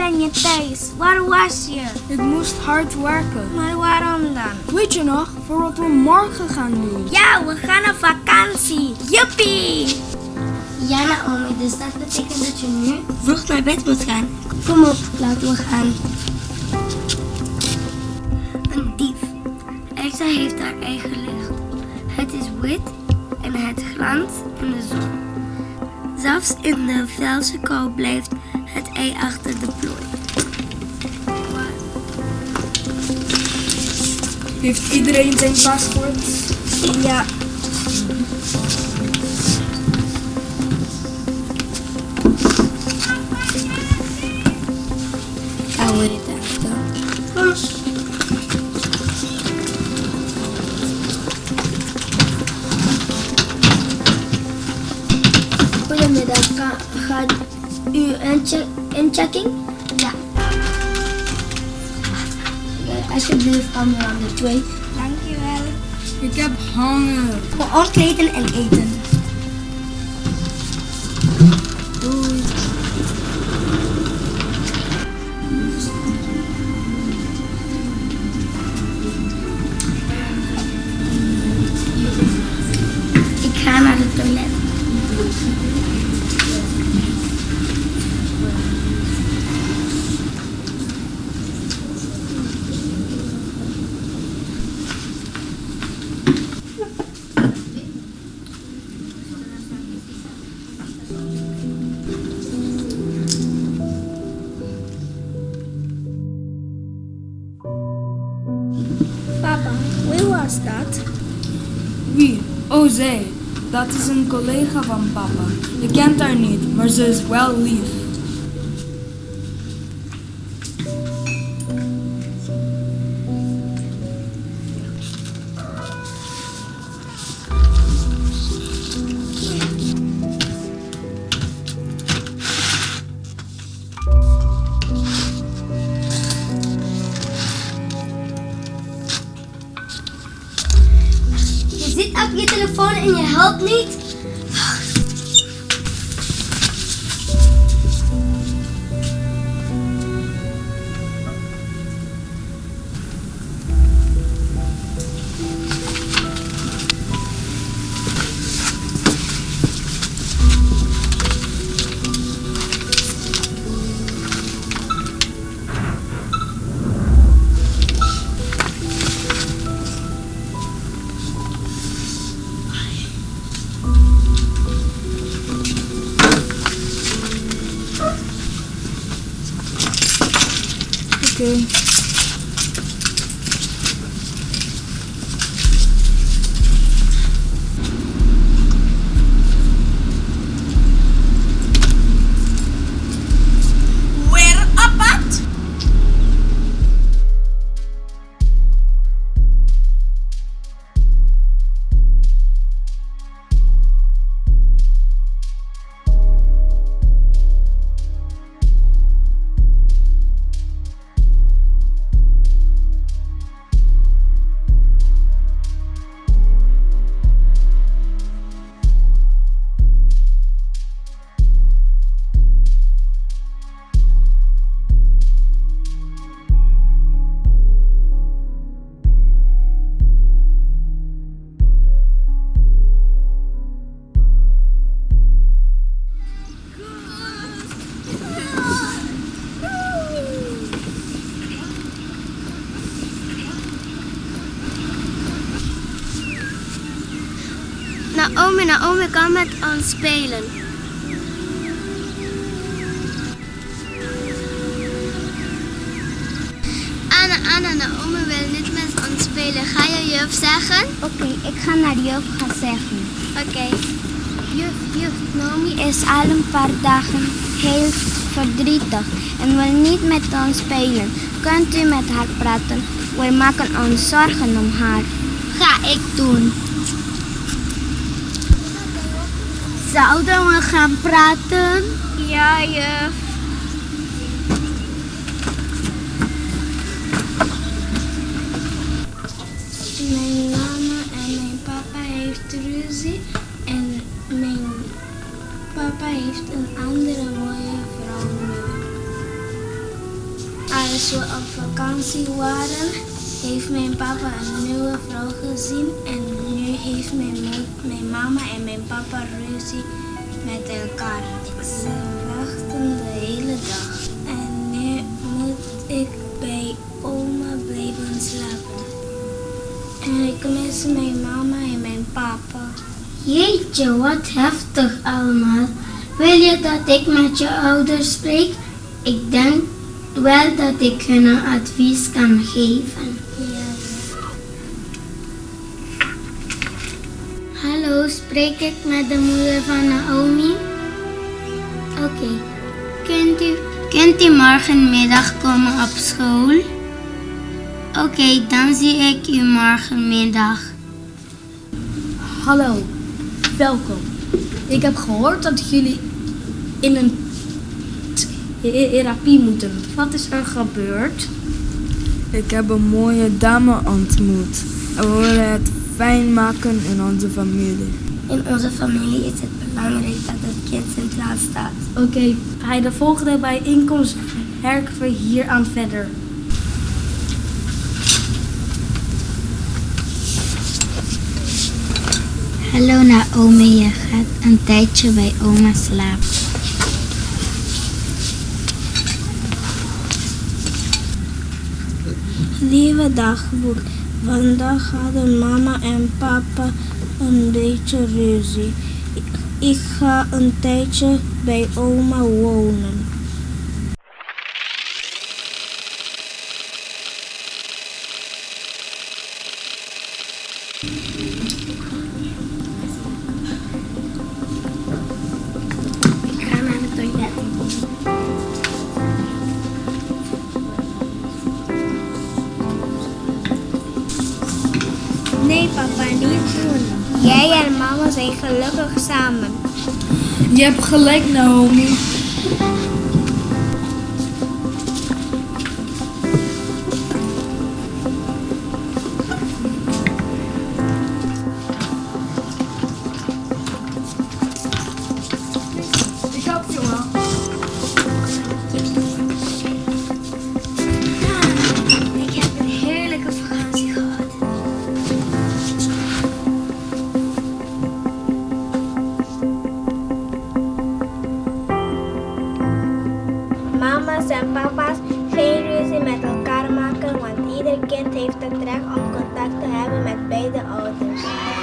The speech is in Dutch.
Ben je thuis. Waar was je? Ik moest hard werken. Maar waarom dan? Weet je nog, voor wat we morgen gaan doen? Ja, we gaan op vakantie. Juppie! Ja, Naomi, dus dat betekent dat je nu vroeg naar bed moet gaan. Kom op, laten we gaan. Een dief. Elsa heeft haar eigen licht. Het is wit en het glanst in de zon. Zelfs in de felse kou blijft het ei achter de plooi. Heeft iedereen zijn paspoort? Ja. We dit afdoen? Goedemiddag, Ga- gaat u inche- inchecking? Ja. Alsjeblieft, camera nummer 2. Dankjewel. Ik heb honger. Voor onkleden en eten. Wie? Oh, zij. Dat is een collega van papa. Je kent haar niet, maar ze is wel lief. Helpt niet. Oké. Naomi, Naomi kan met ons spelen. Anna, Anna, Naomi wil niet met ons spelen. Ga je juf zeggen? Oké, ik ga naar juf gaan zeggen. Oké. Juf, juf, Naomi is al een paar dagen heel verdrietig en wil niet met ons spelen. Kunt u met haar praten? Wij maken ons zorgen om haar. Ga ik doen. Zouden we gaan praten? Ja, juf. Mijn mama en mijn papa heeft ruzie en mijn papa heeft een andere mooie vrouw nu. Als we op vakantie waren, heeft mijn papa een nieuwe vrouw gezien en nu heeft mijn, mijn mama en mijn papa ruzie met elkaar. Ze wachten de hele dag en nu moet ik bij oma blijven slapen. En ik mis mijn mama en mijn papa. Jeetje, wat heftig allemaal. Wil je dat ik met je ouders spreek? Ik denk wel dat ik hun advies kan geven. Hallo, spreek ik met de moeder van Naomi? Oké. Kunt, u, kunt u morgenmiddag komen op school? Oké, dan zie ik u morgenmiddag. Hallo, welkom. Ik heb gehoord dat jullie in een therapie moeten. Wat is er gebeurd? Ik heb een mooie dame ontmoet. En we willen het fijn maken in onze familie. In onze familie is het belangrijk dat het kind centraal staat. Oké, bij de volgende bijeenkomst werken we hier aan verder. Hallo Naomi, je gaat een tijdje bij oma slapen. Lieve dagboek, vandaag hadden mama en papa een beetje ruzie. Ik ga een tijdje bij oma wonen. Jij en mama zijn gelukkig samen. Je hebt gelijk, Naomi. papa's geen ruzie met elkaar maken, want ieder kind heeft het recht om contact te hebben met beide ouders.